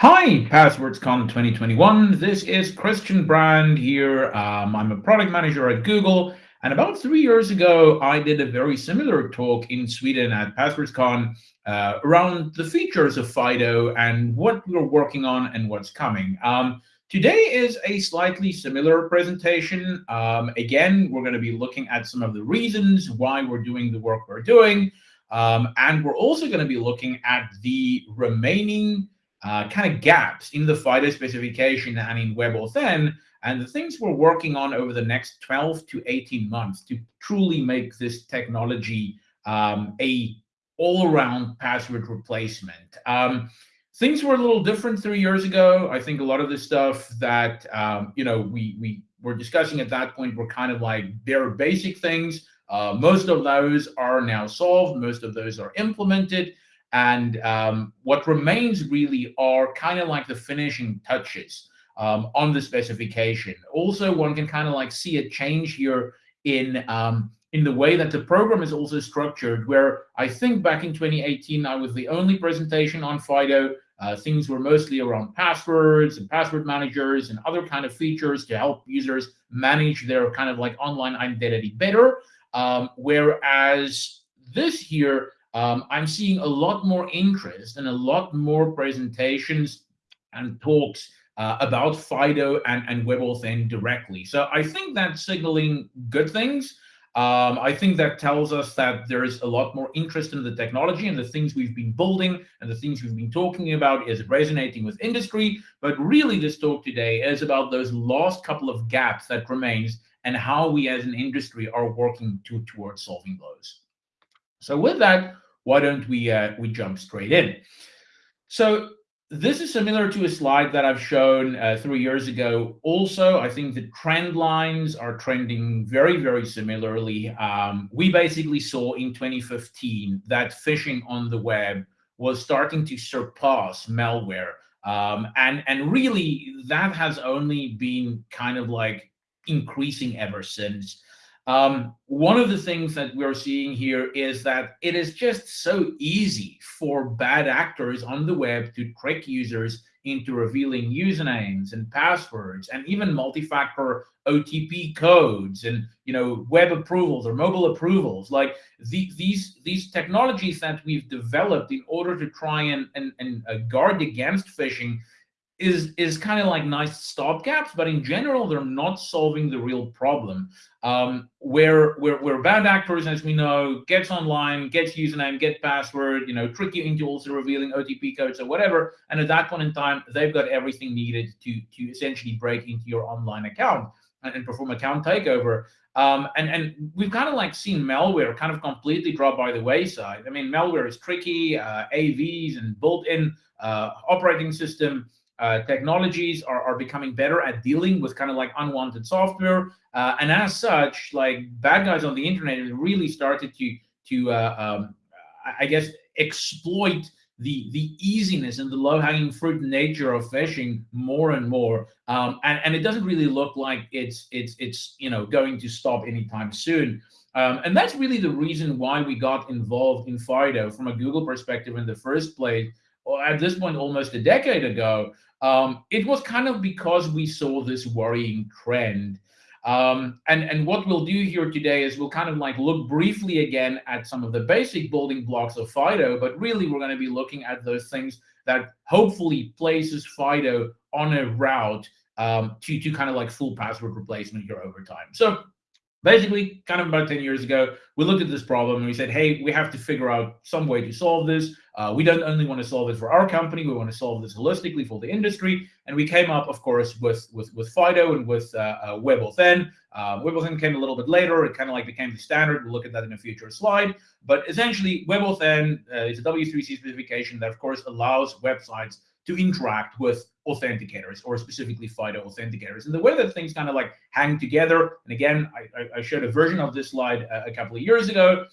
Hi, PasswordsCon 2021. This is Christian Brand here. Um, I'm a product manager at Google. And about three years ago, I did a very similar talk in Sweden at PasswordsCon uh, around the features of FIDO and what we're working on and what's coming. Um, today is a slightly similar presentation. Um, again, we're going to be looking at some of the reasons why we're doing the work we're doing. Um, and we're also going to be looking at the remaining uh, kind of gaps in the FIDO specification and in WebAuthn, and the things we're working on over the next 12 to 18 months to truly make this technology um, a all-around password replacement. Um, things were a little different three years ago. I think a lot of the stuff that um, you know we we were discussing at that point were kind of like bare basic things. Uh, most of those are now solved. Most of those are implemented. And um, what remains really are kind of like the finishing touches um, on the specification. Also, one can kind of like see a change here in um, in the way that the program is also structured, where I think back in 2018, I was the only presentation on FIDO. Uh, things were mostly around passwords and password managers and other kind of features to help users manage their kind of like online identity better. Um, whereas this here um, I'm seeing a lot more interest and a lot more presentations and talks uh, about FIDO and, and WebAuthn directly. So I think that's signaling good things. Um, I think that tells us that there is a lot more interest in the technology and the things we've been building and the things we've been talking about is resonating with industry. But really, this talk today is about those last couple of gaps that remains and how we as an industry are working to, towards solving those. So with that, why don't we uh, we jump straight in? So this is similar to a slide that I've shown uh, three years ago. Also, I think the trend lines are trending very, very similarly. Um, we basically saw in 2015 that phishing on the web was starting to surpass malware. Um, and, and really, that has only been kind of like increasing ever since. Um, one of the things that we're seeing here is that it is just so easy for bad actors on the web to trick users into revealing usernames and passwords and even multi-factor OTP codes and you know web approvals or mobile approvals. Like the, these these technologies that we've developed in order to try and and, and uh, guard against phishing is is kind of like nice stopgaps, but in general, they're not solving the real problem. Um, where, where where bad actors, as we know, gets online, gets username, get password, you know, trick you into also revealing OTP codes or whatever, and at that point in time, they've got everything needed to to essentially break into your online account and, and perform account takeover. Um, and and we've kind of like seen malware kind of completely drop by the wayside. I mean, malware is tricky, uh, AVs and built-in uh, operating system uh, technologies are, are becoming better at dealing with kind of like unwanted software. Uh, and as such, like bad guys on the internet really started to, to uh, um, I guess, exploit the the easiness and the low-hanging fruit nature of phishing more and more um, and and it doesn't really look like it's it's it's you know going to stop anytime soon um, and that's really the reason why we got involved in Fido from a Google perspective in the first place or at this point almost a decade ago um, it was kind of because we saw this worrying trend. Um, and, and what we'll do here today is we'll kind of like look briefly again at some of the basic building blocks of Fido, but really we're going to be looking at those things that hopefully places Fido on a route um, to, to kind of like full password replacement here over time. So basically kind of about 10 years ago, we looked at this problem and we said, hey, we have to figure out some way to solve this. Uh, we don't only want to solve it for our company, we want to solve this holistically for the industry. And we came up, of course, with with, with Fido and with uh, uh, WebAuthn. Uh, WebAuthn came a little bit later. It kind of like became the standard. We'll look at that in a future slide. But essentially, WebAuthn uh, is a W3C specification that, of course, allows websites to interact with authenticators or specifically FIDO authenticators. And the way that things kind of like hang together, and again, I, I showed a version of this slide a, couple of years ago,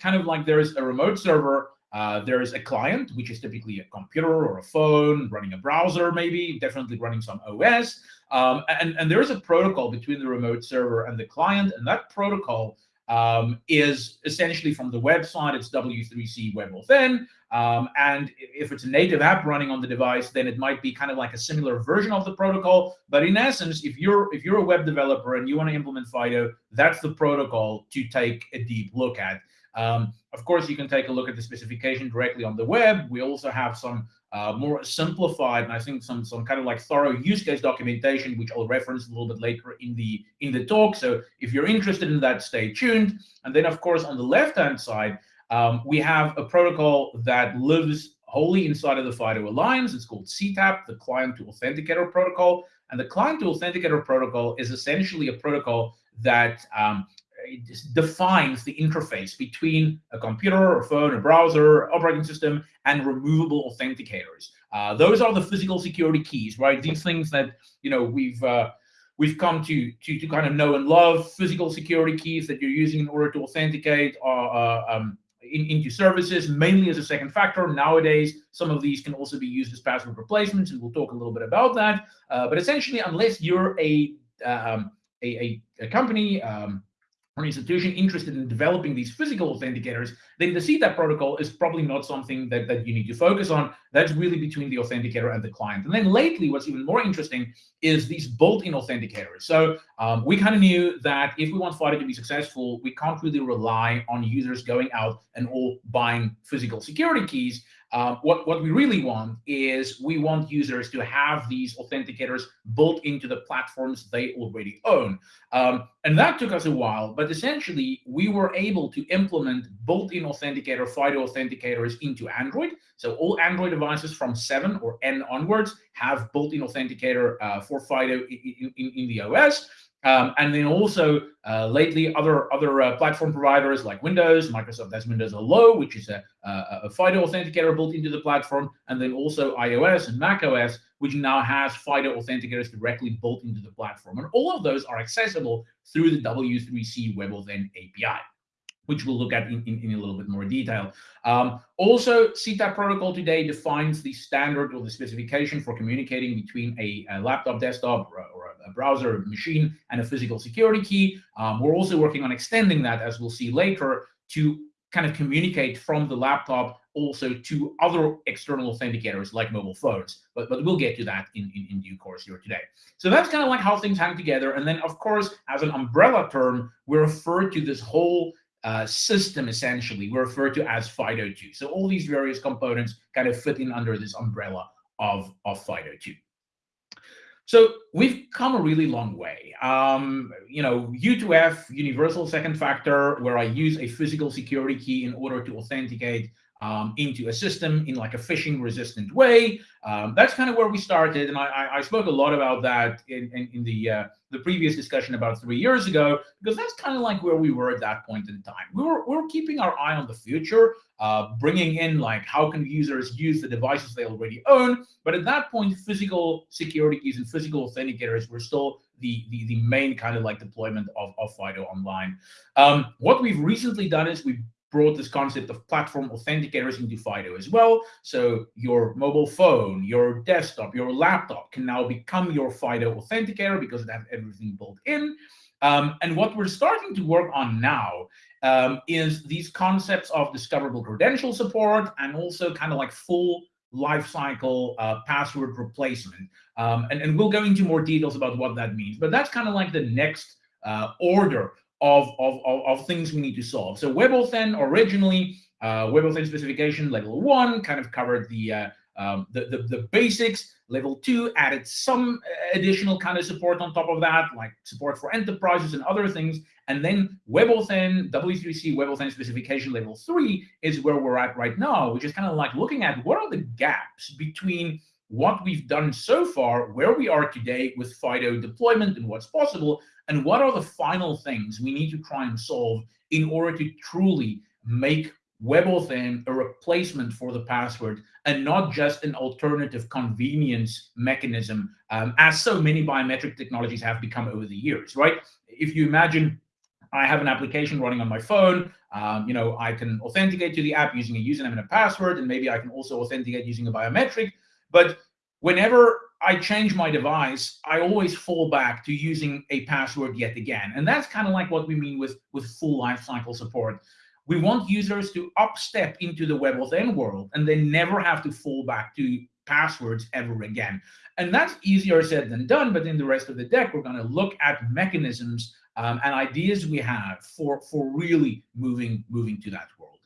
kind of like there's a remote server uh, there's a client, which is typically a computer or a phone running a browser, maybe definitely running some OS. Um, and, and there's a protocol between the remote server and the client. And that protocol um, is essentially from the website. It's W3C Web WebAuthn. Um, and if it's a native app running on the device, then it might be kind of like a similar version of the protocol. But in essence, if you're if you're a web developer and you want to implement Fido, that's the protocol to take a deep look at. Um, of course, you can take a look at the specification directly on the web. We also have some uh, more simplified and I think some some kind of like thorough use case documentation, which I'll reference a little bit later in the in the talk. So if you're interested in that, stay tuned. And then, of course, on the left-hand side, um, we have a protocol that lives wholly inside of the FIDO Alliance. It's called CTAP, the Client to Authenticator Protocol. And the Client to Authenticator Protocol is essentially a protocol that um, defines the interface between a computer, a phone, a browser, operating system, and removable authenticators. Uh, those are the physical security keys, right? These things that you know we've uh, we've come to, to to kind of know and love. Physical security keys that you're using in order to authenticate uh, um, in, into services, mainly as a second factor. Nowadays, some of these can also be used as password replacements, and we'll talk a little bit about that. Uh, but essentially, unless you're a um, a, a, a, company, um, or an institution interested in developing these physical authenticators, then the CTAP protocol is probably not something that, that you need to focus on. That's really between the authenticator and the client. And then lately, what's even more interesting is these built-in authenticators. So um, we kind of knew that if we want Fido to be successful, we can't really rely on users going out and all buying physical security keys. Um, what, what we really want is we want users to have these authenticators built into the platforms they already own. Um, and that took us a while, but essentially we were able to implement built-in authenticator, FIDO authenticators into Android. So all Android devices from 7 or N onwards have built-in authenticator uh, for FIDO in, in, in the OS. Um, and then also uh, lately, other other uh, platform providers like Windows, Microsoft has Windows Hello, which is a, a, a FIDO authenticator built into the platform, and then also iOS and macOS, which now has FIDO authenticators directly built into the platform. And all of those are accessible through the W3C WebAuthn API which we'll look at in, in, in, a little bit more detail. Um, also, CTAP protocol today defines the standard or the specification for communicating between a, a laptop, desktop, or, or a, browser, machine, and a physical security key. Um, we're also working on extending that, as we'll see later, to kind of communicate from the laptop also to other external authenticators like mobile phones. But, but we'll get to that in, in, in due course here today. So that's kind of like how things hang together. And then, of course, as an umbrella term, we refer to this whole uh, system essentially we refer to as FIDO2. So all these various components kind of fit in under this umbrella of, of FIDO2. So we've come a really long way. Um, you know, U2F, universal second factor, where I use a physical security key in order to authenticate um, into a system in like a phishing resistant way. Um, that's kind of where we started. And I, I, spoke a lot about that in, in, in the, uh, the previous discussion about three years ago, because that's kind of like where we were at that point in time. We were, we were keeping our eye on the future, uh, bringing in like how can users use the devices they already own. But at that point, physical security keys and physical authenticators were still the, the, the main kind of like deployment of, of FIDO online. Um, what we've recently done is we've brought this concept of platform authenticators into FIDO as well. So your mobile phone, your desktop, your laptop can now become your FIDO authenticator because it has everything built in. Um, and what we're starting to work on now um, is these concepts of discoverable credential support and also kind of like full lifecycle uh, password replacement. Um, and, and we'll go into more details about what that means. But that's kind of like the next uh, order of, of, of, of, things we need to solve. So WebAuthn originally, uh, WebAuthn specification level one kind of covered the, uh, um, the, the, the, basics. Level two added some additional kind of support on top of that, like support for enterprises and other things. And then WebAuthn, W3C WebAuthn specification level three is where we're at right now, which is kind of like looking at what are the gaps between what we've done so far, where we are today with FIDO deployment and what's possible, and what are the final things we need to try and solve in order to truly make WebAuthn a replacement for the password and not just an alternative convenience mechanism, um, as so many biometric technologies have become over the years, right? If you imagine I have an application running on my phone, um, you know, I can authenticate to the app using a username and a password, and maybe I can also authenticate using a biometric. But whenever I change my device, I always fall back to using a password yet again. And that's kind of like what we mean with, with full lifecycle support. We want users to upstep into the WebAuthn world and they never have to fall back to passwords ever again. And that's easier said than done, but in the rest of the deck, we're going to look at mechanisms um, and ideas we have for, for really moving, moving to that world.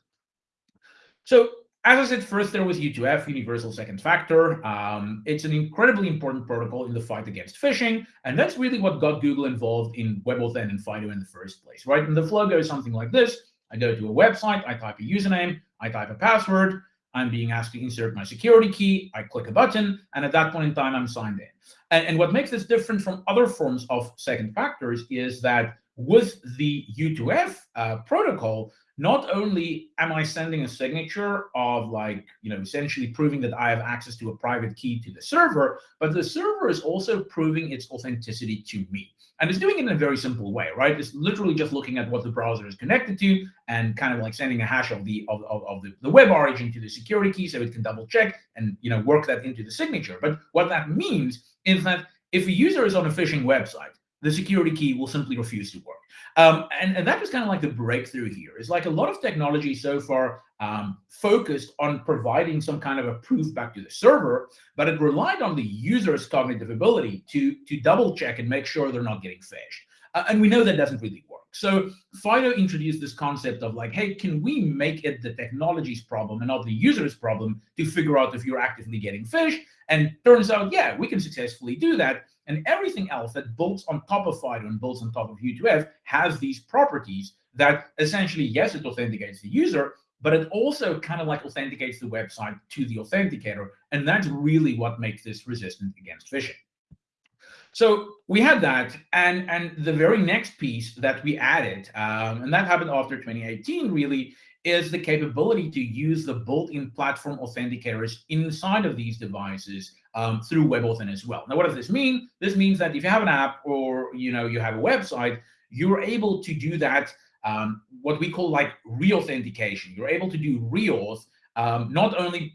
So as I said, first there was U2F, Universal Second Factor. Um, it's an incredibly important protocol in the fight against phishing, and that's really what got Google involved in WebAuthn and FIDO in the first place, right? And the flow goes something like this. I go to a website, I type a username, I type a password, I'm being asked to insert my security key, I click a button, and at that point in time, I'm signed in. And, and what makes this different from other forms of second factors is that with the U2F uh, protocol, not only am I sending a signature of like, you know, essentially proving that I have access to a private key to the server, but the server is also proving its authenticity to me. And it's doing it in a very simple way, right? It's literally just looking at what the browser is connected to and kind of like sending a hash of the of, of, of the, the web origin to the security key so it can double check and you know work that into the signature. But what that means is that if a user is on a phishing website, the security key will simply refuse to work. Um, and, and that was kind of like the breakthrough here. It's like a lot of technology so far um, focused on providing some kind of a proof back to the server, but it relied on the user's cognitive ability to, to double check and make sure they're not getting phished. Uh, and we know that doesn't really work. So Fido introduced this concept of like, hey, can we make it the technology's problem and not the user's problem to figure out if you're actively getting phished? And turns out, yeah, we can successfully do that. And everything else that builds on top of FIDO and builds on top of U2F has these properties that essentially, yes, it authenticates the user, but it also kind of like authenticates the website to the authenticator. And that's really what makes this resistant against phishing. So we had that, and and the very next piece that we added, um, and that happened after 2018, really, is the capability to use the built-in platform authenticators inside of these devices um, through WebAuthn as well. Now, what does this mean? This means that if you have an app or you know you have a website, you're able to do that um, what we call like re-authentication. You're able to do reauth um, not only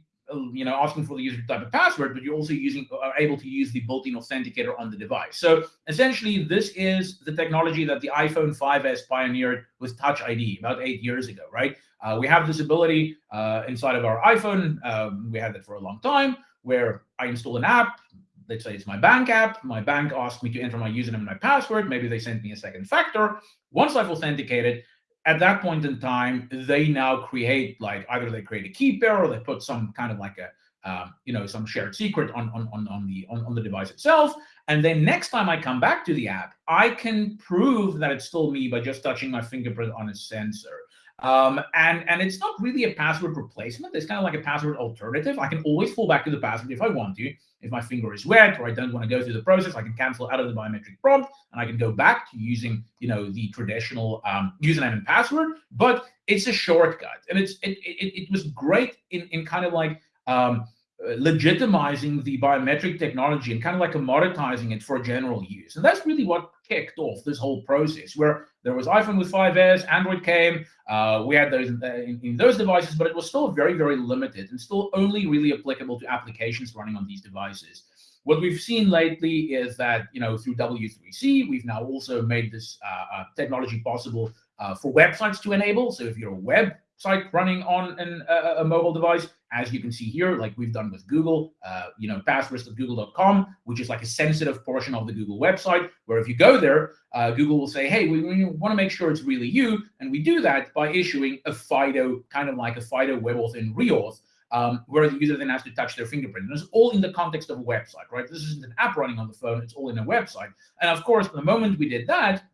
you know asking for the user to type a password, but you're also using are able to use the built-in authenticator on the device. So essentially, this is the technology that the iPhone 5s pioneered with Touch ID about eight years ago, right? Uh, we have this ability uh, inside of our iPhone. Um, we had it for a long time where I install an app. Let's say it's my bank app. My bank asks me to enter my username and my password. Maybe they send me a second factor. Once I've authenticated, at that point in time, they now create like either they create a key pair or they put some kind of like a um, you know some shared secret on on on, on the on, on the device itself. And then next time I come back to the app, I can prove that it's still me by just touching my fingerprint on a sensor. Um, and, and it's not really a password replacement. It's kind of like a password alternative. I can always fall back to the password if I want to. If my finger is wet or I don't want to go through the process, I can cancel out of the biometric prompt and I can go back to using, you know, the traditional um, username and password. But it's a shortcut, and it's it it, it was great in in kind of like um, legitimizing the biometric technology and kind of like commoditizing it for general use. And that's really what kicked off this whole process, where there was iPhone with 5S, Android came, uh, we had those in, in, in, those devices, but it was still very, very limited and still only really applicable to applications running on these devices. What we've seen lately is that, you know, through W3C, we've now also made this uh, uh, technology possible uh, for websites to enable. So if you're a website running on an, uh, a mobile device, as you can see here, like we've done with Google, uh, you know, passwords.google.com, which is like a sensitive portion of the Google website, where if you go there, uh, Google will say, hey, we, we want to make sure it's really you. And we do that by issuing a FIDO, kind of like a FIDO web WebAuthn reauth, um, where the user then has to touch their fingerprint. And it's all in the context of a website, right? This isn't an app running on the phone, it's all in a website. And of course, the moment we did that,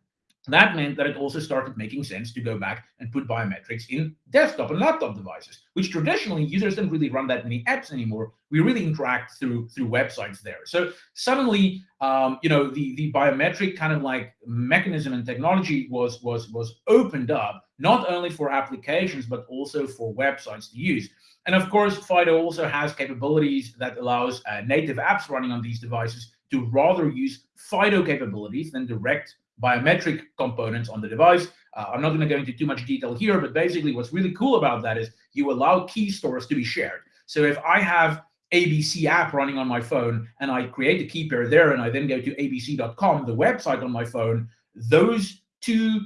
that meant that it also started making sense to go back and put biometrics in desktop and laptop devices, which traditionally users don't really run that many apps anymore. We really interact through through websites there. So suddenly, um, you know, the the biometric kind of like mechanism and technology was was was opened up not only for applications but also for websites to use. And of course, Fido also has capabilities that allows uh, native apps running on these devices to rather use Fido capabilities than direct biometric components on the device. Uh, I'm not going to go into too much detail here, but basically what's really cool about that is you allow key stores to be shared. So if I have ABC app running on my phone and I create a key pair there and I then go to abc.com, the website on my phone, those two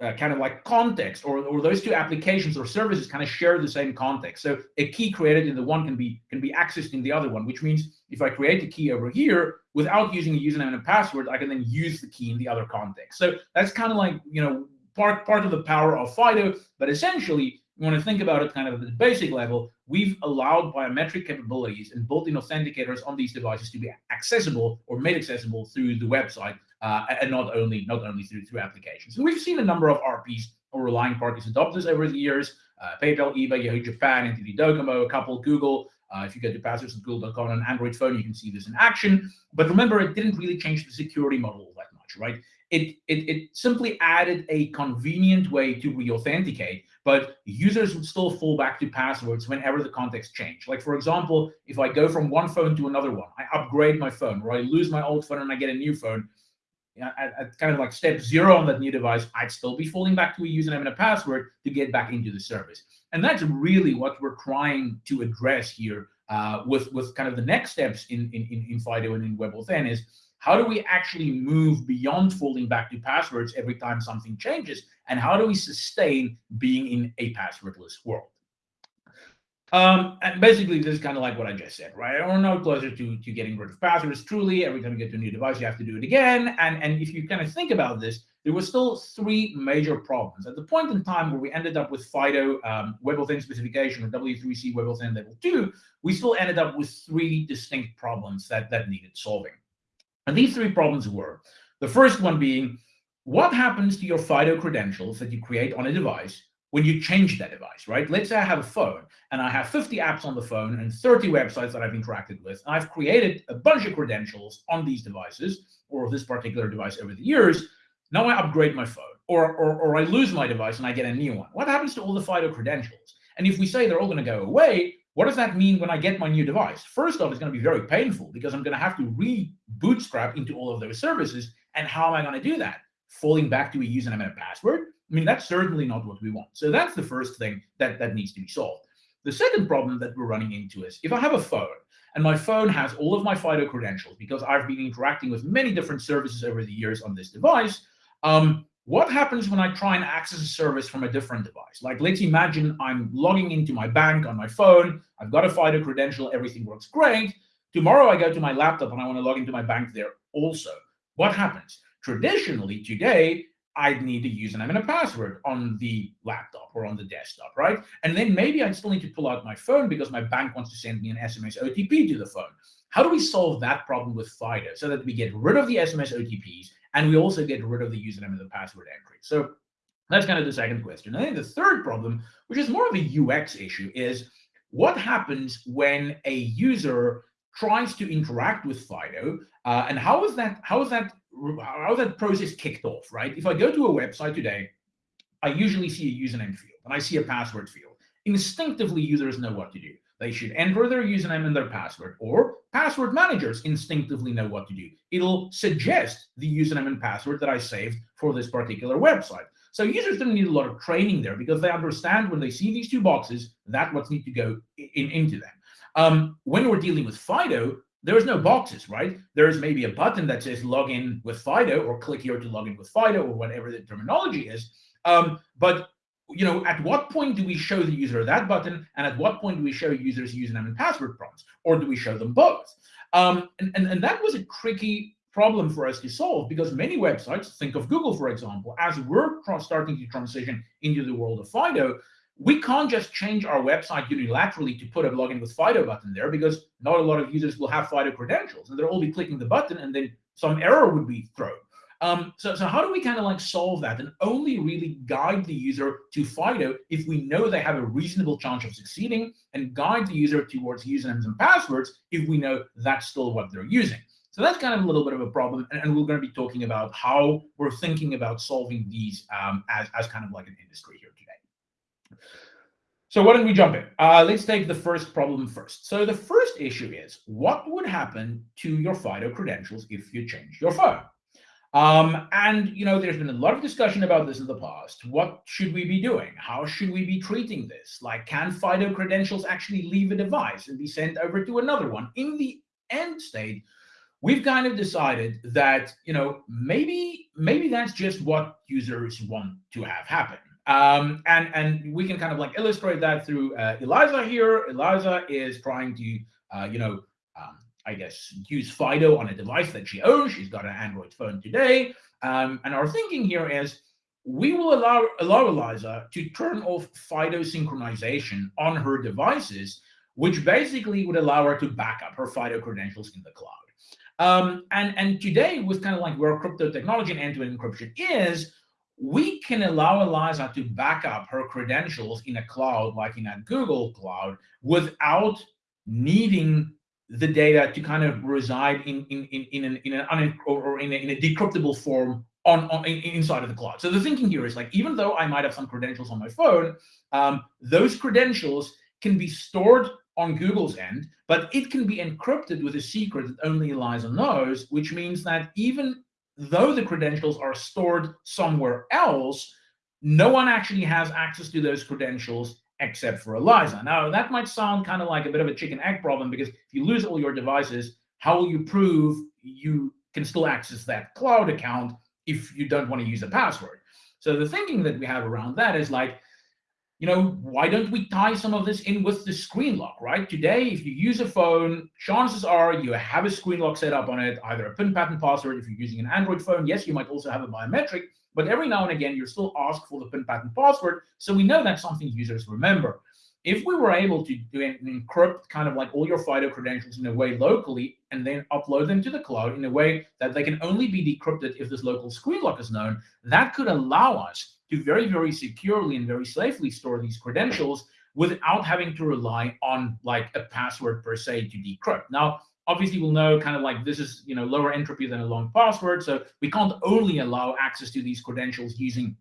uh, kind of like context or, or those two applications or services kind of share the same context. So a key created in the one can be can be accessed in the other one, which means if I create a key over here without using a username and a password, I can then use the key in the other context. So that's kind of like, you know, part part of the power of FIDO, but essentially you want to think about it kind of at the basic level, we've allowed biometric capabilities and built-in authenticators on these devices to be accessible or made accessible through the website uh, and not only not only through through applications. And we've seen a number of RPs or relying parties adopt this over the years. Uh, PayPal, eBay, Yahoo Japan, NTT Docomo, a couple, Google. Uh, if you go to passwords.google.com on an Android phone, you can see this in action. But remember, it didn't really change the security model that much, right? It, it, it simply added a convenient way to re-authenticate, but users would still fall back to passwords whenever the context changed. Like, for example, if I go from one phone to another one, I upgrade my phone, or I lose my old phone and I get a new phone, at, at, kind of like step zero on that new device, I'd still be falling back to a username and a password to get back into the service. And that's really what we're trying to address here uh, with, with kind of the next steps in, in, in FIDO and in WebAuthn is how do we actually move beyond falling back to passwords every time something changes? And how do we sustain being in a passwordless world? Um, and basically, this is kind of like what I just said, right? We're no closer to, to getting rid of passwords. Truly, every time you get to a new device, you have to do it again. And, and if you kind of think about this, there were still three major problems. At the point in time where we ended up with FIDO um, WebAuthn specification or W3C WebAuthn level 2, we still ended up with three distinct problems that, that needed solving. And these three problems were, the first one being, what happens to your FIDO credentials that you create on a device when you change that device, right? Let's say I have a phone and I have 50 apps on the phone and 30 websites that I've interacted with. And I've created a bunch of credentials on these devices or this particular device over the years. Now I upgrade my phone or, or, or I lose my device and I get a new one. What happens to all the FIDO credentials? And if we say they're all going to go away, what does that mean when I get my new device? First off, it's going to be very painful because I'm going to have to re-bootstrap into all of those services. And how am I going to do that? Falling back to a username and a password? I mean, that's certainly not what we want. So that's the first thing that, that needs to be solved. The second problem that we're running into is if I have a phone and my phone has all of my FIDO credentials because I've been interacting with many different services over the years on this device, um, what happens when I try and access a service from a different device? Like, let's imagine I'm logging into my bank on my phone. I've got a FIDO credential. Everything works great. Tomorrow, I go to my laptop and I want to log into my bank there also. What happens? Traditionally, today, I'd need a username and a password on the laptop or on the desktop, right? And then maybe I still need to pull out my phone because my bank wants to send me an SMS OTP to the phone. How do we solve that problem with FIDO so that we get rid of the SMS OTPs and we also get rid of the username and the password entry? So that's kind of the second question. I think the third problem, which is more of a UX issue, is what happens when a user tries to interact with Fido, uh, and how is that how is that how that process kicked off, right? If I go to a website today, I usually see a username field and I see a password field. Instinctively, users know what to do. They should enter their username and their password, or password managers instinctively know what to do. It'll suggest the username and password that I saved for this particular website. So users don't need a lot of training there because they understand when they see these two boxes, that what needs to go in, into them. Um, when we're dealing with Fido, there's no boxes, right? There's maybe a button that says login with Fido or click here to log in with Fido or whatever the terminology is. Um, but you know, at what point do we show the user that button, and at what point do we show users username and password prompts, or do we show them both? Um, and, and, and that was a tricky problem for us to solve because many websites, think of Google, for example, as we're starting to transition into the world of Fido, we can't just change our website unilaterally to put a login with Fido button there because not a lot of users will have Fido credentials and they'll all be clicking the button and then some error would be thrown. Um, so, so how do we kind of like solve that and only really guide the user to Fido if we know they have a reasonable chance of succeeding and guide the user towards usernames and passwords if we know that's still what they're using. So that's kind of a little bit of a problem. And, and we're going to be talking about how we're thinking about solving these um, as, as kind of like an industry here today. So why don't we jump in? Uh, let's take the first problem first. So the first issue is what would happen to your FIDO credentials if you change your phone? Um, and you know, there's been a lot of discussion about this in the past. What should we be doing? How should we be treating this? Like, can FIDO credentials actually leave a device and be sent over to another one? In the end state, we've kind of decided that you know maybe maybe that's just what users want to have happen. Um, and and we can kind of like illustrate that through uh, Eliza here. Eliza is trying to uh, you know um, I guess, use Fido on a device that she owns. She's got an Android phone today. Um, and our thinking here is we will allow, allow Eliza to turn off Fido synchronization on her devices, which basically would allow her to back up her Fido credentials in the cloud. Um, and, and today, with kind of like where crypto technology and end-to-end -end encryption is, we can allow Eliza to back up her credentials in a cloud, like in a Google cloud, without needing the data to kind of reside in in in in an, in an or in a, in a decryptable form on, on in, inside of the cloud. So the thinking here is like even though I might have some credentials on my phone, um, those credentials can be stored on Google's end, but it can be encrypted with a secret that only Eliza knows, which means that even though the credentials are stored somewhere else, no one actually has access to those credentials except for Eliza. Now, that might sound kind of like a bit of a chicken egg problem because if you lose all your devices, how will you prove you can still access that cloud account if you don't want to use a password? So the thinking that we have around that is like, you know, why don't we tie some of this in with the screen lock, right? Today, if you use a phone, chances are you have a screen lock set up on it, either a PIN pattern password. If you're using an Android phone, yes, you might also have a biometric, but every now and again, you're still asked for the PIN pattern password. So we know that's something users remember. If we were able to do encrypt kind of like all your FIDO credentials in a way locally and then upload them to the cloud in a way that they can only be decrypted if this local screen lock is known, that could allow us to very, very securely and very safely store these credentials without having to rely on like a password per se to decrypt. Now, obviously we'll know kind of like this is you know lower entropy than a long password so we can't only allow access to these credentials using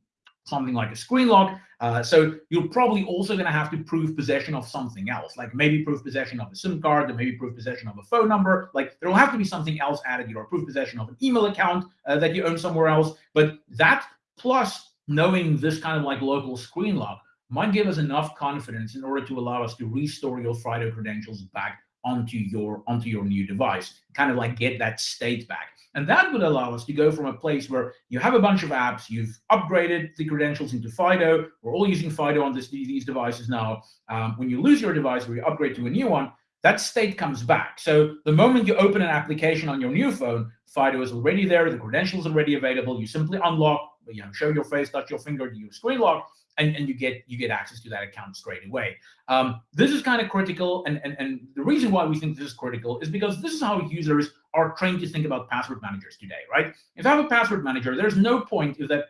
something like a screen lock uh, so you're probably also going to have to prove possession of something else like maybe prove possession of a sim card or maybe prove possession of a phone number like there will have to be something else added you know prove possession of an email account uh, that you own somewhere else but that plus knowing this kind of like local screen lock might give us enough confidence in order to allow us to restore your Fido credentials back onto your onto your new device kind of like get that state back. And that would allow us to go from a place where you have a bunch of apps you've upgraded the credentials into fido we're all using fido on this, these devices now um, when you lose your device or you upgrade to a new one that state comes back. So the moment you open an application on your new phone fido is already there the credentials are already available you simply unlock you know show your face touch your finger do your screen lock and, and you get you get access to that account straight away. Um, this is kind of critical, and, and and the reason why we think this is critical is because this is how users are trained to think about password managers today, right? If I have a password manager, there's no point if that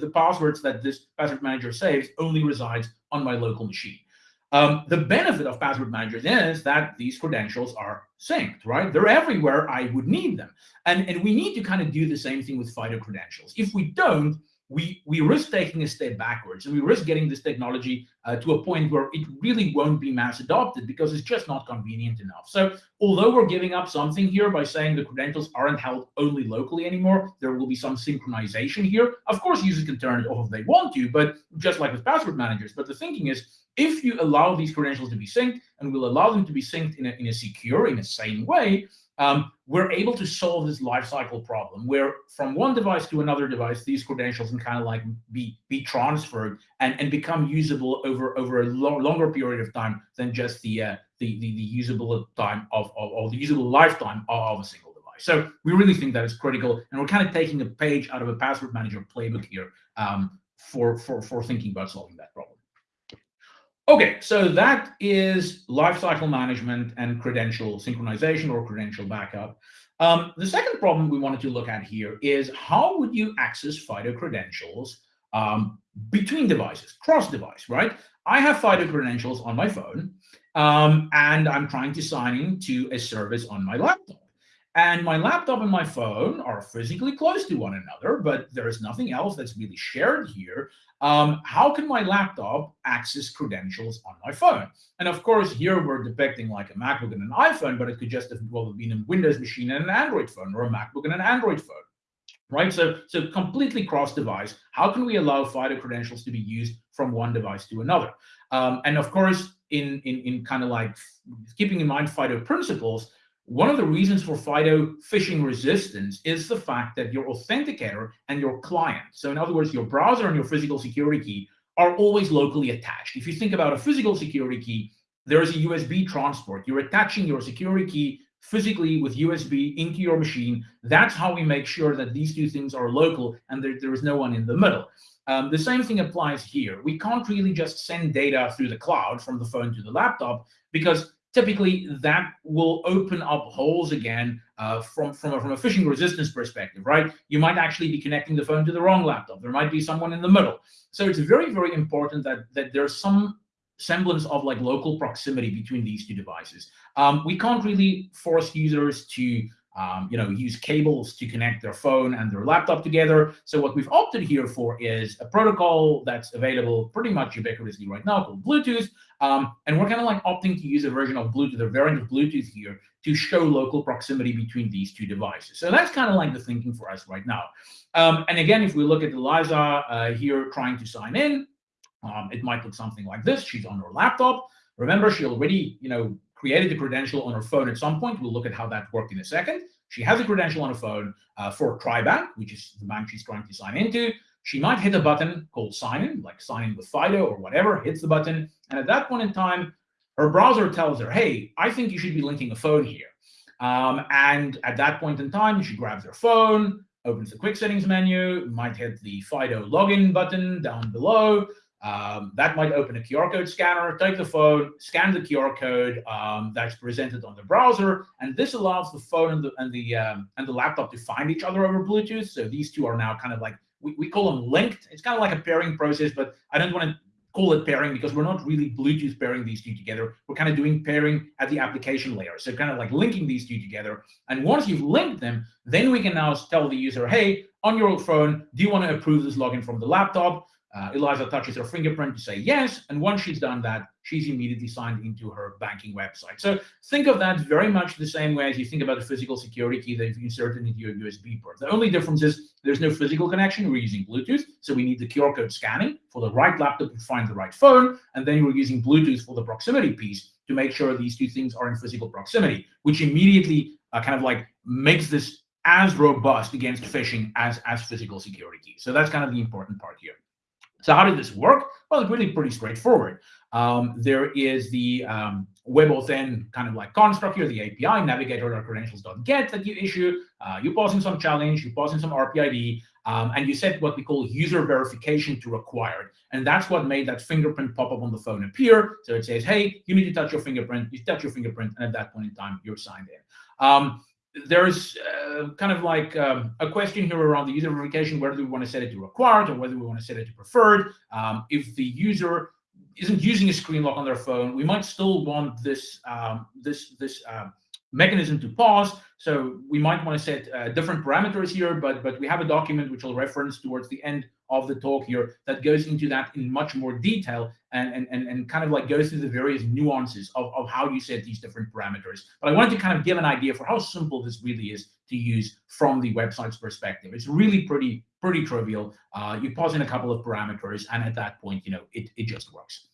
the passwords that this password manager saves only resides on my local machine. Um, the benefit of password managers is that these credentials are synced, right? They're everywhere I would need them. And, and we need to kind of do the same thing with FIDO credentials. If we don't, we we risk taking a step backwards and we risk getting this technology uh, to a point where it really won't be mass adopted because it's just not convenient enough. So although we're giving up something here by saying the credentials aren't held only locally anymore, there will be some synchronization here. Of course, users can turn it off if they want to, but just like with password managers. But the thinking is, if you allow these credentials to be synced and will allow them to be synced in a, in a secure, in a sane way, um, we're able to solve this lifecycle problem where from one device to another device, these credentials can kind of like be be transferred and, and become usable over over a lo longer period of time than just the uh, the, the, the usable time of, of or the usable lifetime of a single device. So we really think that is critical, and we're kind of taking a page out of a password manager playbook here um, for for for thinking about solving that problem. Okay, so that is lifecycle management and credential synchronization or credential backup. Um, the second problem we wanted to look at here is how would you access FIDO credentials um, between devices, cross-device, right? I have FIDO credentials on my phone, um, and I'm trying to sign in to a service on my laptop. And my laptop and my phone are physically close to one another, but there is nothing else that's really shared here. Um, how can my laptop access credentials on my phone? And of course, here we're depicting like a MacBook and an iPhone, but it could just have well have been a Windows machine and an Android phone, or a MacBook and an Android phone. right? So, so completely cross-device. How can we allow FIDO credentials to be used from one device to another? Um, and of course, in, in, in kind of like keeping in mind FIDO principles, one of the reasons for FIDO phishing resistance is the fact that your authenticator and your client, so in other words, your browser and your physical security key are always locally attached. If you think about a physical security key, there is a USB transport. You're attaching your security key physically with USB into your machine. That's how we make sure that these two things are local and there, there is no one in the middle. Um, the same thing applies here. We can't really just send data through the cloud from the phone to the laptop because typically that will open up holes again uh, from, from, a, from a phishing resistance perspective, right? You might actually be connecting the phone to the wrong laptop. There might be someone in the middle. So it's very, very important that, that there's some semblance of like local proximity between these two devices. Um, we can't really force users to um, you know, use cables to connect their phone and their laptop together. So what we've opted here for is a protocol that's available pretty much ubiquitously right now called Bluetooth. Um, and we're kind of like opting to use a version of Bluetooth, a variant of Bluetooth here to show local proximity between these two devices. So that's kind of like the thinking for us right now. Um, and again, if we look at Eliza uh, here trying to sign in, um, it might look something like this. She's on her laptop. Remember, she already, you know, created the credential on her phone at some point. We'll look at how that worked in a second. She has a credential on her phone uh, for TriBank, which is the bank she's trying to sign into. She might hit a button called sign in, like sign in with FIDO or whatever, hits the button. And at that point in time, her browser tells her, hey, I think you should be linking a phone here. Um, and at that point in time, she grabs her phone, opens the quick settings menu, might hit the FIDO login button down below, um, that might open a QR code scanner, take the phone, scan the QR code um, that's presented on the browser, and this allows the phone and the and the um, and the laptop to find each other over Bluetooth. So these two are now kind of like we, we call them linked. It's kind of like a pairing process, but I don't want to call it pairing because we're not really Bluetooth pairing these two together. We're kind of doing pairing at the application layer. So kind of like linking these two together. And once you've linked them, then we can now tell the user, hey, on your phone, do you want to approve this login from the laptop? Uh, Eliza touches her fingerprint to say yes, and once she's done that, she's immediately signed into her banking website. So think of that very much the same way as you think about a physical security key that you've inserted into your USB port. The only difference is there's no physical connection. We're using Bluetooth, so we need the QR code scanning for the right laptop to find the right phone, and then we're using Bluetooth for the proximity piece to make sure these two things are in physical proximity, which immediately uh, kind of like makes this as robust against phishing as, as physical security. So that's kind of the important part here. So how did this work? Well, it's really pretty straightforward. Um, there is the um, WebAuthn kind of like construct here, the API navigator.credentials.get that you issue. Uh, you pass in some challenge, you pass in some RPID, um, and you set what we call user verification to required. And that's what made that fingerprint pop up on the phone appear. So it says, hey, you need to touch your fingerprint. You touch your fingerprint, and at that point in time, you're signed in. Um, there's uh, kind of like um, a question here around the user verification, whether we want to set it to required or whether we want to set it to preferred. Um, if the user isn't using a screen lock on their phone, we might still want this um, this this um, mechanism to pause. So we might want to set uh, different parameters here, but but we have a document which I'll reference towards the end of the talk here that goes into that in much more detail and, and, and, and kind of like goes through the various nuances of, of how you set these different parameters. But I wanted to kind of give an idea for how simple this really is to use from the website's perspective. It's really pretty, pretty trivial. Uh, you pause in a couple of parameters, and at that point, you know, it, it just works.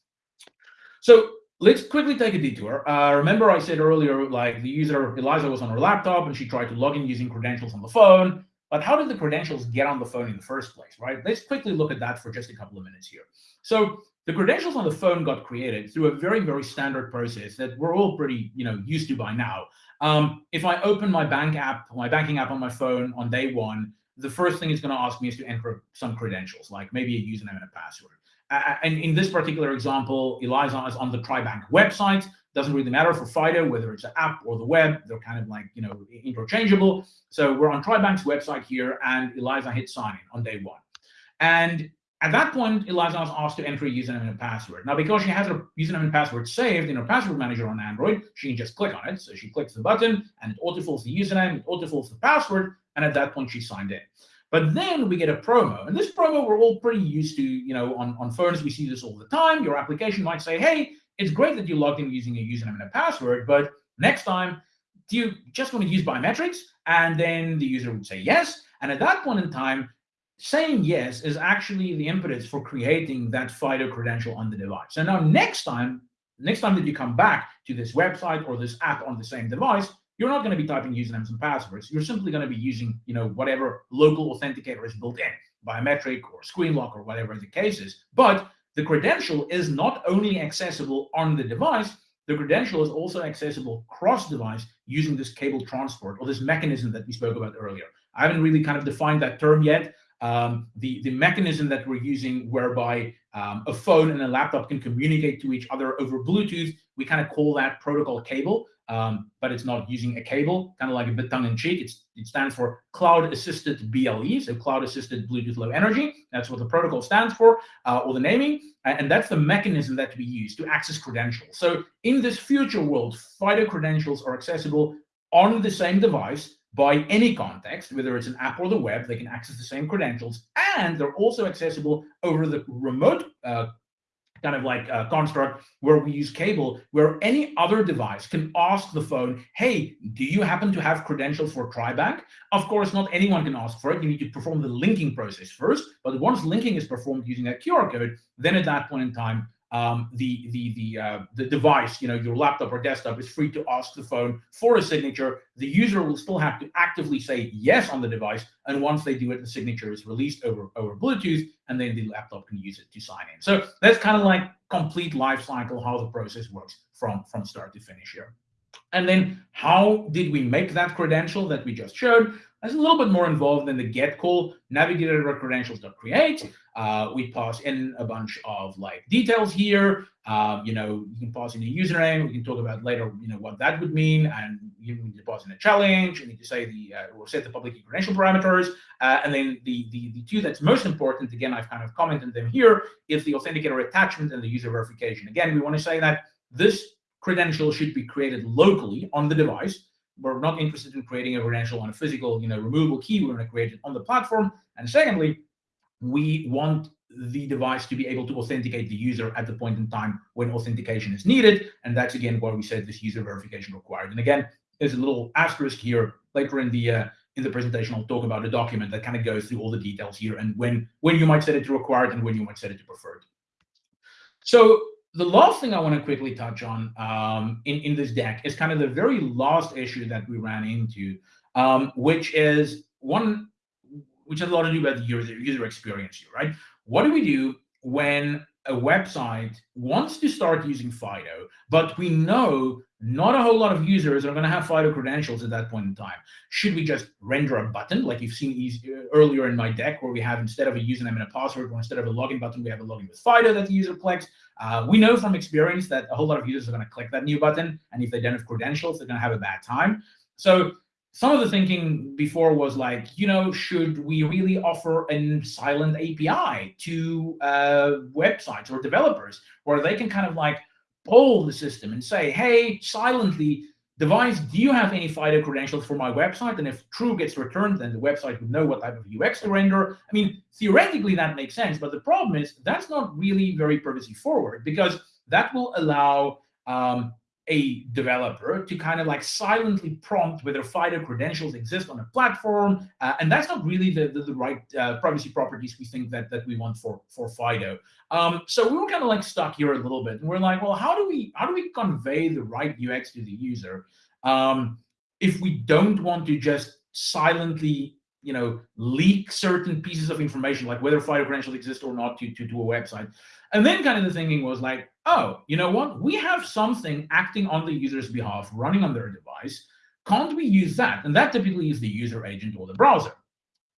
So let's quickly take a detour. Uh, remember I said earlier, like the user, Eliza was on her laptop and she tried to log in using credentials on the phone. But how did the credentials get on the phone in the first place, right? Let's quickly look at that for just a couple of minutes here. So the credentials on the phone got created through a very, very standard process that we're all pretty, you know, used to by now. Um, if I open my bank app, my banking app on my phone on day one, the first thing it's going to ask me is to enter some credentials, like maybe a username and a password. Uh, and in this particular example, Eliza is on the TriBank website. Doesn't really matter for FIDO, whether it's an app or the web, they're kind of like, you know, interchangeable. So we're on TriBank's website here and Eliza hit sign in on day one. And at that point, Eliza was asked to enter a username and a password. Now, because she has her username and password saved in her password manager on Android, she can just click on it. So she clicks the button and it autofills the username, it autofills the password, and at that point, she signed in. But then we get a promo, and this promo we're all pretty used to, you know, on, on phones, we see this all the time. Your application might say, hey, it's great that you logged in using a username and a password, but next time do you just want to use biometrics? And then the user would say yes. And at that point in time, saying yes is actually the impetus for creating that FIDO credential on the device. So now next time, next time that you come back to this website or this app on the same device, you're not going to be typing usernames and passwords. You're simply going to be using, you know, whatever local authenticator is built in, biometric or screen lock or whatever the case is. But the credential is not only accessible on the device, the credential is also accessible cross-device using this cable transport or this mechanism that we spoke about earlier. I haven't really kind of defined that term yet. Um, the, the mechanism that we're using whereby um, a phone and a laptop can communicate to each other over Bluetooth, we kind of call that protocol cable um, but it's not using a cable, kind of like a bit tongue-in-cheek. It stands for Cloud-Assisted BLE, so Cloud-Assisted Bluetooth Low Energy. That's what the protocol stands for, uh, or the naming, and that's the mechanism that we use to access credentials. So in this future world, FIDO credentials are accessible on the same device by any context, whether it's an app or the web, they can access the same credentials, and they're also accessible over the remote uh, kind of like a construct where we use cable, where any other device can ask the phone, hey, do you happen to have credentials for TriBank? Of course, not anyone can ask for it. You need to perform the linking process first. But once linking is performed using a QR code, then at that point in time, um, the the the uh, the device, you know, your laptop or desktop is free to ask the phone for a signature. The user will still have to actively say yes on the device, and once they do it, the signature is released over over Bluetooth, and then the laptop can use it to sign in. So that's kind of like complete life cycle how the process works from from start to finish here. And then how did we make that credential that we just showed? That's a little bit more involved than the get call navigator.credentials.create. Uh, we pass in a bunch of like details here. Um, you know, you can pass in a username. We can talk about later, you know, what that would mean. And you need to pass in a challenge. You need to say the uh, or set the public credential parameters. Uh, and then the, the the two that's most important, again, I've kind of commented them here, is the authenticator attachment and the user verification. Again, we want to say that this credential should be created locally on the device we're not interested in creating a credential on a physical, you know, removable key. We're going to create it on the platform. And secondly, we want the device to be able to authenticate the user at the point in time when authentication is needed. And that's again why we said this user verification required. And again, there's a little asterisk here later in the uh, in the presentation. I'll talk about a document that kind of goes through all the details here and when when you might set it to required and when you might set it to preferred. So the last thing I want to quickly touch on um, in, in this deck is kind of the very last issue that we ran into, um, which is one which has a lot to do with user, user experience here, right? What do we do when a website wants to start using FIDO, but we know not a whole lot of users are going to have FIDO credentials at that point in time. Should we just render a button like you've seen easy, earlier in my deck where we have instead of a username and a password or instead of a login button, we have a login with FIDO that the user clicks. Uh, we know from experience that a whole lot of users are going to click that new button. And if they don't have credentials, they're going to have a bad time. So some of the thinking before was like, you know, should we really offer a silent API to uh, websites or developers where they can kind of like poll the system and say, hey, silently, device, do you have any FIDO credentials for my website? And if true gets returned, then the website would know what type of UX to render. I mean, theoretically, that makes sense. But the problem is that's not really very privacy forward because that will allow um, a developer to kind of like silently prompt whether FIDO credentials exist on a platform. Uh, and that's not really the, the, the right uh, privacy properties we think that, that we want for, for FIDO. Um, so we were kind of like stuck here a little bit. And we're like, well, how do we how do we convey the right UX to the user um, if we don't want to just silently you know, leak certain pieces of information, like whether FIDO credentials exist or not to, to, to a website. And then kind of the thinking was like, oh, you know what? We have something acting on the user's behalf, running on their device. Can't we use that? And that typically is the user agent or the browser.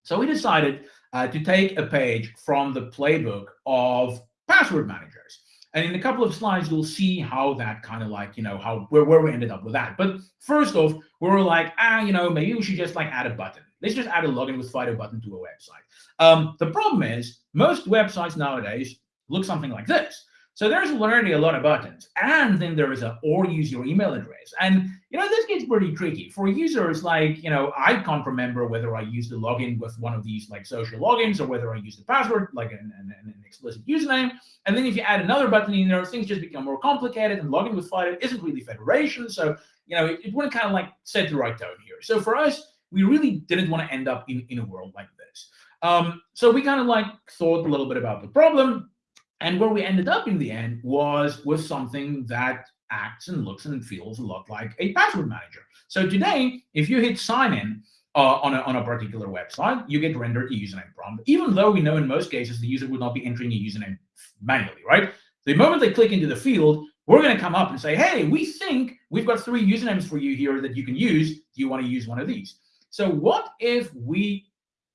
So we decided uh, to take a page from the playbook of password managers. And in a couple of slides, you'll see how that kind of like, you know, how where, where we ended up with that. But first off, we were like, ah, you know, maybe we should just like add a button. Let's just add a login with FIDO button to a website. Um, the problem is most websites nowadays look something like this. So there's already a lot of buttons. And then there is a or use your email address. And you know, this gets pretty tricky. For users, like, you know, I can't remember whether I use the login with one of these like social logins or whether I use the password, like an, an, an explicit username. And then if you add another button in there, things just become more complicated and logging with FIDO isn't really federation. So, you know, it, it wouldn't kind of like set the right tone here. So for us, we really didn't want to end up in, in a world like this. Um, so we kind of like thought a little bit about the problem. And where we ended up in the end was with something that acts and looks and feels a lot like a password manager. So today, if you hit sign in uh, on, a, on a particular website, you get rendered a username prompt, even though we know in most cases the user would not be entering a username manually, right? The moment they click into the field, we're going to come up and say, hey, we think we've got three usernames for you here that you can use. Do you want to use one of these? So what if we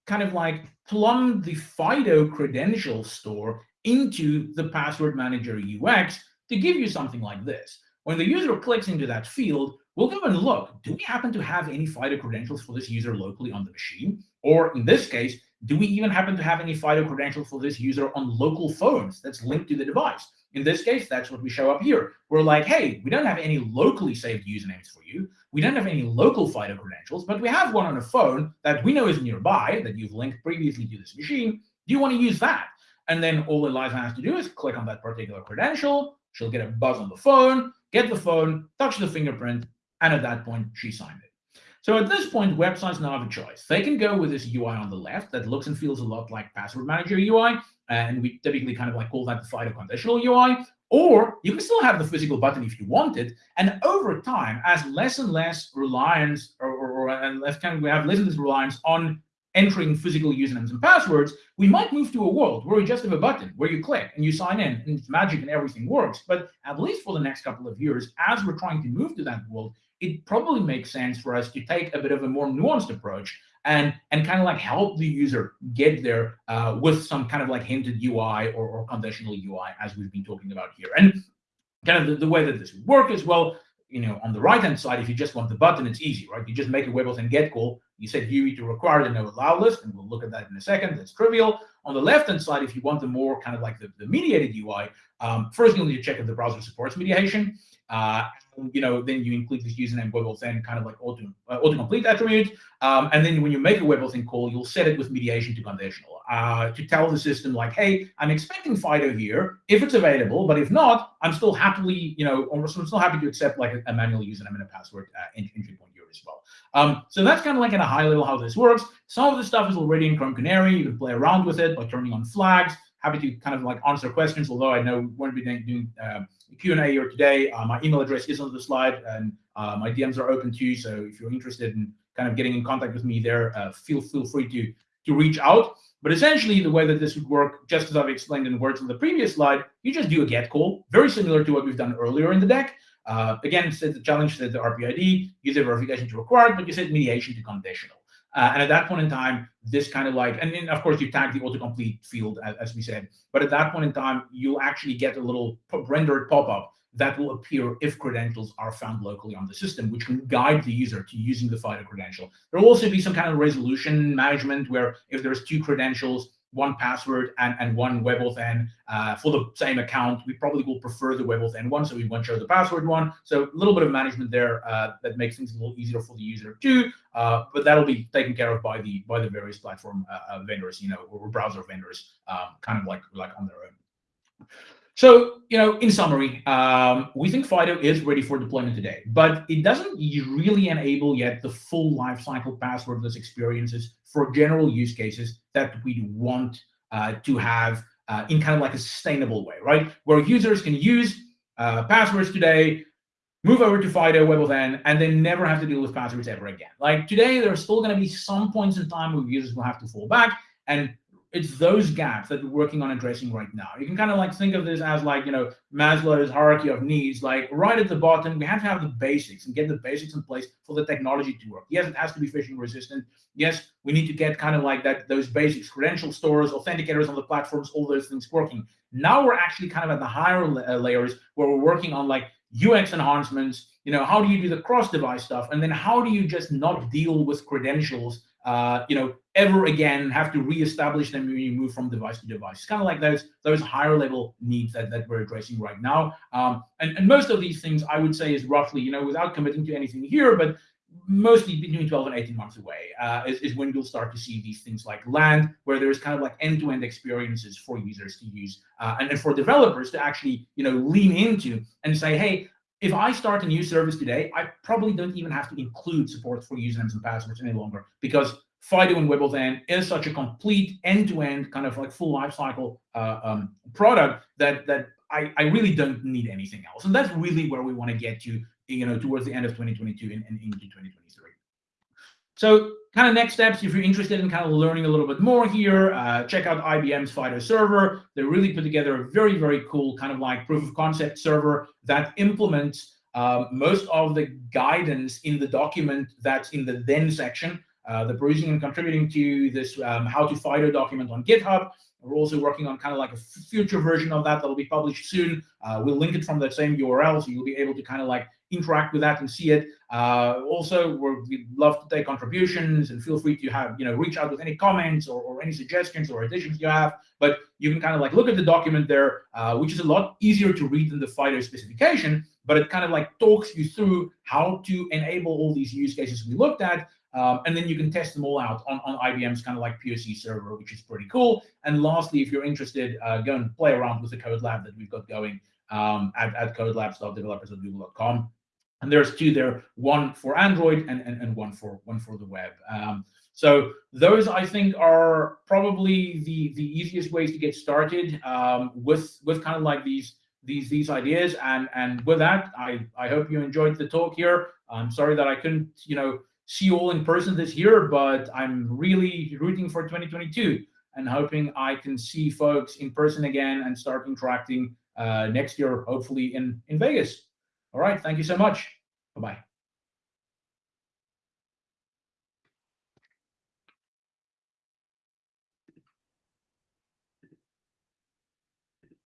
kind of like plumb the FIDO credential store into the password manager UX to give you something like this. When the user clicks into that field, we'll go and look, do we happen to have any FIDO credentials for this user locally on the machine? Or in this case, do we even happen to have any FIDO credentials for this user on local phones that's linked to the device? In this case, that's what we show up here. We're like, hey, we don't have any locally saved usernames for you. We don't have any local FIDO credentials, but we have one on a phone that we know is nearby, that you've linked previously to this machine. Do you want to use that? And then all Eliza has to do is click on that particular credential. She'll get a buzz on the phone, get the phone, touch the fingerprint, and at that point, she signed it. So at this point, websites now have a choice. They can go with this UI on the left that looks and feels a lot like Password Manager UI, and we typically kind of like call that the FIDO conditional UI, or you can still have the physical button if you want it. And over time, as less and less reliance, or, or, or and less kind of we have less and less reliance on entering physical usernames and passwords, we might move to a world where we just have a button where you click and you sign in and it's magic and everything works. But at least for the next couple of years, as we're trying to move to that world, it probably makes sense for us to take a bit of a more nuanced approach and and kind of like help the user get there uh, with some kind of like hinted UI or, or conditional UI as we've been talking about here. And kind of the, the way that this would work as well, you know, on the right-hand side, if you just want the button, it's easy, right? You just make a WebAuthn get call. You set UI to require the no allow list, and we'll look at that in a second. That's trivial. On the left-hand side, if you want the more kind of like the, the mediated UI, um, first you'll need to check if the browser supports mediation. Uh, you know, then you include this username WebAuthn kind of like auto uh, autocomplete attribute. Um, and then when you make a WebAuthn call, you'll set it with mediation to conditional uh, to tell the system like, hey, I'm expecting FIDO here if it's available, but if not, I'm still happily, you know, I'm still happy to accept like a, a manual username and a password uh, entry point here as well. Um, so that's kind of like at a high level how this works. Some of the stuff is already in Chrome Canary. You can play around with it by turning on flags. Happy to kind of like answer questions, although I know we won't be doing uh, Q&A here today. Uh, my email address is on the slide and uh, my DMs are open too. So if you're interested in kind of getting in contact with me there, uh, feel, feel free to, to reach out. But essentially, the way that this would work, just as I've explained in words on the previous slide, you just do a get call, very similar to what we've done earlier in the deck. Uh, again, set the challenge set the RPID, user verification to required, but you set mediation to conditional. Uh, and at that point in time, this kind of like, and then of course you tag the autocomplete field as, as we said, but at that point in time, you'll actually get a little rendered pop-up that will appear if credentials are found locally on the system, which can guide the user to using the FIDO credential. There will also be some kind of resolution management where if there's two credentials, one password and, and one WebAuthn uh, for the same account. We probably will prefer the WebAuthn one, so we won't show the password one. So a little bit of management there uh, that makes things a little easier for the user too. Uh, but that'll be taken care of by the by the various platform uh, uh, vendors, you know, or browser vendors, um, kind of like like on their own. So, you know, in summary, um, we think Fido is ready for deployment today, but it doesn't really enable yet the full lifecycle passwordless experiences for general use cases that we want uh, to have uh, in kind of like a sustainable way, right? Where users can use uh, passwords today, move over to Fido WebAuthn, and then never have to deal with passwords ever again. Like today, there are still going to be some points in time where users will have to fall back, and it's those gaps that we're working on addressing right now. You can kind of like think of this as like, you know, Maslow's hierarchy of needs, like right at the bottom, we have to have the basics and get the basics in place for the technology to work. Yes, it has to be phishing resistant. Yes, we need to get kind of like that, those basics, credential stores, authenticators on the platforms, all those things working. Now we're actually kind of at the higher uh, layers where we're working on like UX enhancements, you know, how do you do the cross-device stuff? And then how do you just not deal with credentials uh, you know, ever again have to reestablish them when you move from device to device. It's kind of like those those higher level needs that, that we're addressing right now. Um, and, and most of these things I would say is roughly, you know, without committing to anything here, but mostly between 12 and 18 months away uh, is, is, when you'll start to see these things like land, where there's kind of like end-to-end -end experiences for users to use uh, and, and for developers to actually, you know, lean into and say, hey, if I start a new service today, I probably don't even have to include support for usernames and passwords any longer because Fido and WebAuthn is such a complete end-to-end -end kind of like full lifecycle uh, um, product that that I, I really don't need anything else. And that's really where we want to get to, you know, towards the end of 2022 and, and into 2023. So kind of next steps, if you're interested in kind of learning a little bit more here, uh, check out IBM's Fido server. They really put together a very, very cool kind of like proof of concept server that implements um, most of the guidance in the document that's in the then section. Uh, the perusing and contributing to this um, how to Fido document on GitHub. We're also working on kind of like a future version of that that'll be published soon. Uh, we'll link it from that same URL, so you'll be able to kind of like interact with that and see it. Uh, also, we'd love to take contributions and feel free to have, you know, reach out with any comments or, or any suggestions or additions you have. But you can kind of like look at the document there, uh, which is a lot easier to read than the Fido specification, but it kind of like talks you through how to enable all these use cases we looked at um, and then you can test them all out on, on IBM's kind of like POC server, which is pretty cool. And lastly, if you're interested, uh, go and play around with the code lab that we've got going um, at, at codelabs.developers.google.com. And there's two there, one for Android and, and, and one for one for the web. Um, so those I think are probably the the easiest ways to get started um, with with kind of like these these these ideas. And and with that, I I hope you enjoyed the talk here. I'm sorry that I couldn't you know see you all in person this year, but I'm really rooting for 2022 and hoping I can see folks in person again and start interacting uh, next year, hopefully in, in Vegas. All right, thank you so much. Bye-bye.